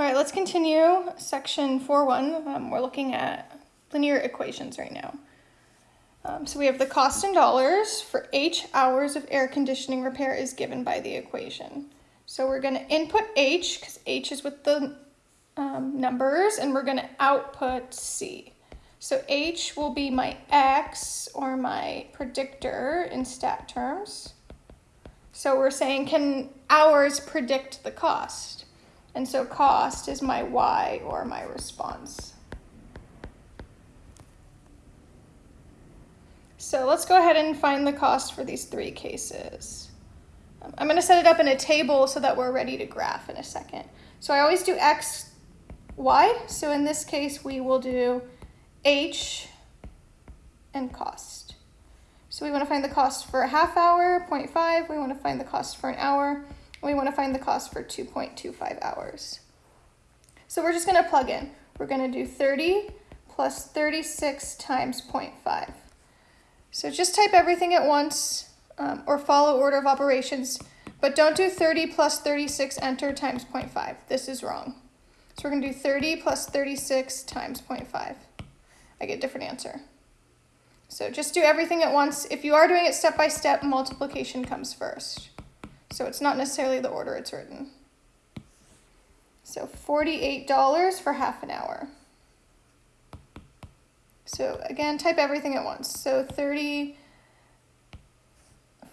All right, let's continue section 4.1. Um, we're looking at linear equations right now. Um, so we have the cost in dollars for H hours of air conditioning repair is given by the equation. So we're going to input H because H is with the um, numbers and we're going to output C. So H will be my X or my predictor in stat terms. So we're saying can hours predict the cost? And so cost is my Y or my response. So let's go ahead and find the cost for these three cases. Um, I'm going to set it up in a table so that we're ready to graph in a second. So I always do X, Y. So in this case, we will do H and cost. So we want to find the cost for a half hour, 0.5. We want to find the cost for an hour. We want to find the cost for 2.25 hours. So we're just going to plug in. We're going to do 30 plus 36 times 0.5. So just type everything at once um, or follow order of operations, but don't do 30 plus 36 enter times 0.5. This is wrong. So we're going to do 30 plus 36 times 0.5. I get a different answer. So just do everything at once. If you are doing it step by step, multiplication comes first. So it's not necessarily the order it's written. So $48 for half an hour. So again, type everything at once. So 30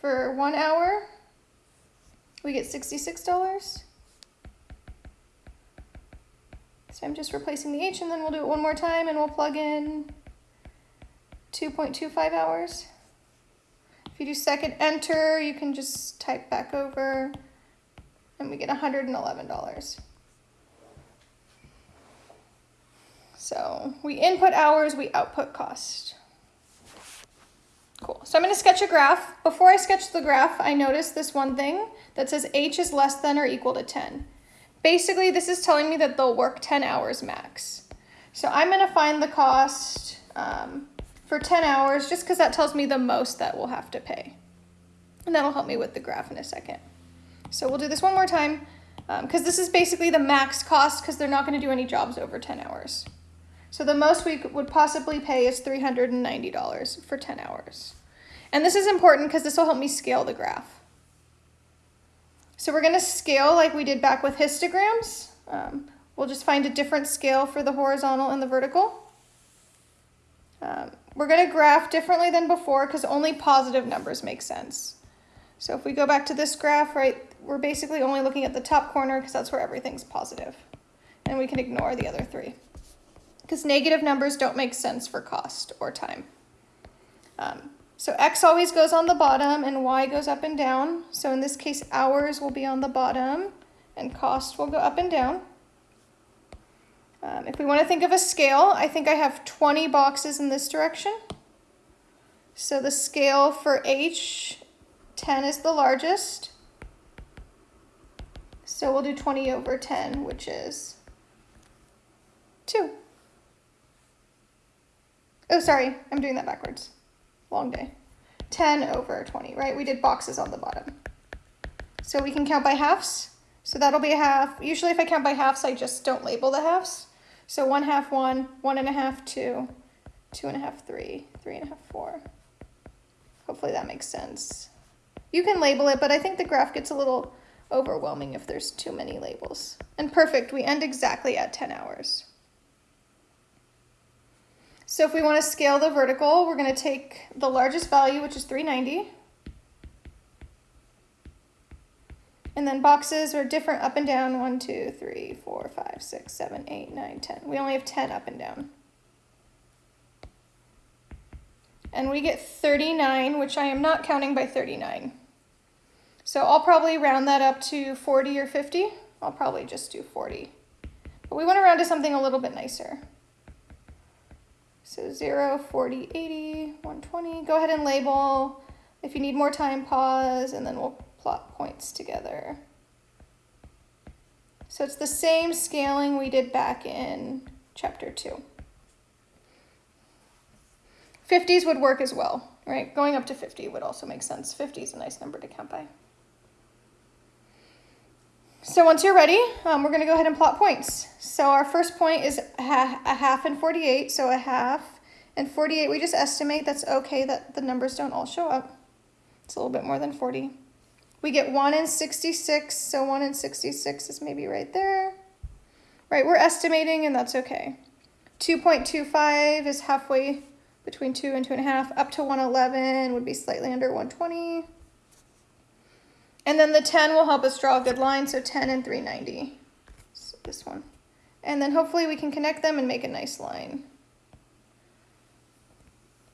for one hour, we get $66. So I'm just replacing the H and then we'll do it one more time and we'll plug in 2.25 hours. If you do second enter, you can just type back over and we get $111. So we input hours, we output cost. Cool. So I'm going to sketch a graph. Before I sketch the graph, I noticed this one thing that says H is less than or equal to 10. Basically, this is telling me that they'll work 10 hours max. So I'm going to find the cost um, for 10 hours just because that tells me the most that we'll have to pay. And that'll help me with the graph in a second. So we'll do this one more time because um, this is basically the max cost because they're not going to do any jobs over 10 hours. So the most we would possibly pay is $390 for 10 hours. And this is important because this will help me scale the graph. So we're going to scale like we did back with histograms. Um, we'll just find a different scale for the horizontal and the vertical. Um, we're going to graph differently than before because only positive numbers make sense. So if we go back to this graph, right, we're basically only looking at the top corner because that's where everything's positive. And we can ignore the other three because negative numbers don't make sense for cost or time. Um, so X always goes on the bottom and Y goes up and down. So in this case, hours will be on the bottom and cost will go up and down. Um, if we want to think of a scale, I think I have 20 boxes in this direction. So the scale for H, 10 is the largest. So we'll do 20 over 10, which is 2. Oh, sorry, I'm doing that backwards. Long day. 10 over 20, right? We did boxes on the bottom. So we can count by halves. So that'll be a half. Usually if I count by halves, I just don't label the halves. So one half one, one and a half two, two and a half three, three and a half four. Hopefully that makes sense. You can label it, but I think the graph gets a little overwhelming if there's too many labels. And perfect, we end exactly at 10 hours. So if we want to scale the vertical, we're going to take the largest value, which is 390, And then boxes are different up and down. 1, 2, 3, 4, 5, 6, 7, 8, 9, 10. We only have 10 up and down. And we get 39, which I am not counting by 39. So I'll probably round that up to 40 or 50. I'll probably just do 40. But we want to round to something a little bit nicer. So 0, 40, 80, 120. Go ahead and label. If you need more time, pause, and then we'll plot points together. So it's the same scaling we did back in chapter 2. 50s would work as well, right? Going up to 50 would also make sense. 50 is a nice number to count by. So once you're ready, um, we're gonna go ahead and plot points. So our first point is a half and 48, so a half and 48, we just estimate that's okay that the numbers don't all show up. It's a little bit more than 40. We get 1 in 66, so 1 in 66 is maybe right there. Right, we're estimating and that's okay. 2.25 is halfway between 2 and 2.5. Up to 111 would be slightly under 120. And then the 10 will help us draw a good line, so 10 and 390. So this one. And then hopefully we can connect them and make a nice line.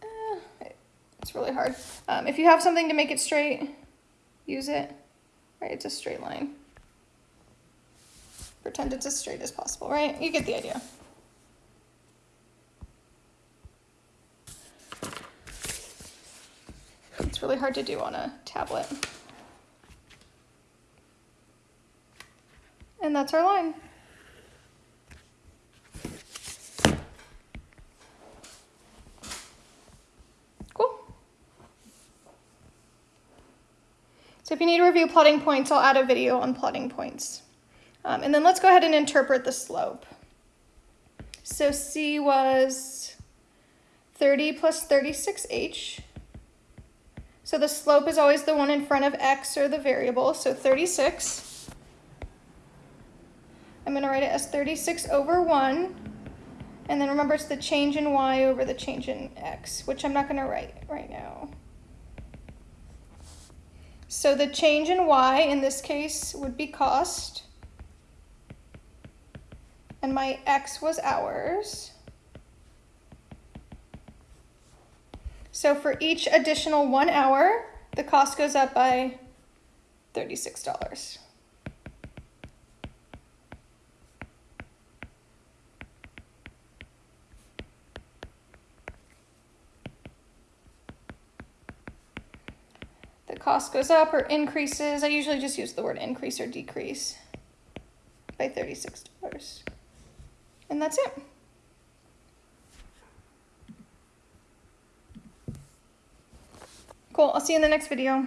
Eh, it's really hard. Um, if you have something to make it straight, use it. Right, it's a straight line. Pretend it's as straight as possible, right? You get the idea. It's really hard to do on a tablet. And that's our line. Cool. So if you need to review plotting points, I'll add a video on plotting points. Um, and then let's go ahead and interpret the slope. So C was 30 plus 36H. So the slope is always the one in front of X or the variable, so 36. I'm going to write it as 36 over 1. And then remember it's the change in y over the change in x, which I'm not going to write right now. So the change in y in this case would be cost. And my x was hours. So for each additional one hour, the cost goes up by $36. Cost goes up or increases. I usually just use the word increase or decrease by $36. And that's it. Cool, I'll see you in the next video.